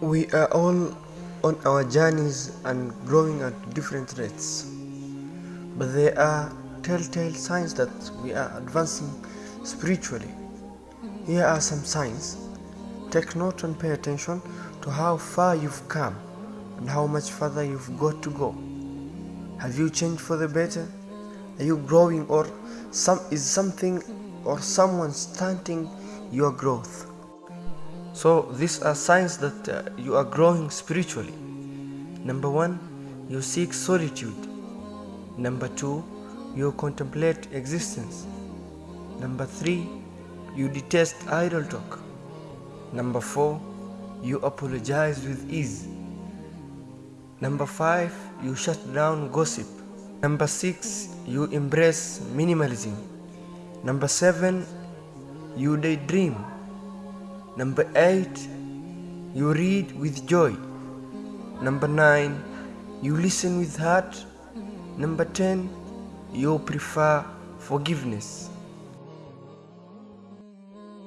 We are all on our journeys and growing at different rates. But there are telltale signs that we are advancing spiritually. Here are some signs. Take note and pay attention to how far you've come and how much further you've got to go. Have you changed for the better? Are you growing or some is something or someone stunting your growth? So these are signs that uh, you are growing spiritually. Number 1, you seek solitude. Number 2, you contemplate existence. Number 3, you detest idle talk. Number 4, you apologize with ease. Number 5, you shut down gossip. Number 6, you embrace minimalism. Number 7, you daydream. Number 8, you read with joy. Number 9, you listen with heart. Number 10, you prefer forgiveness.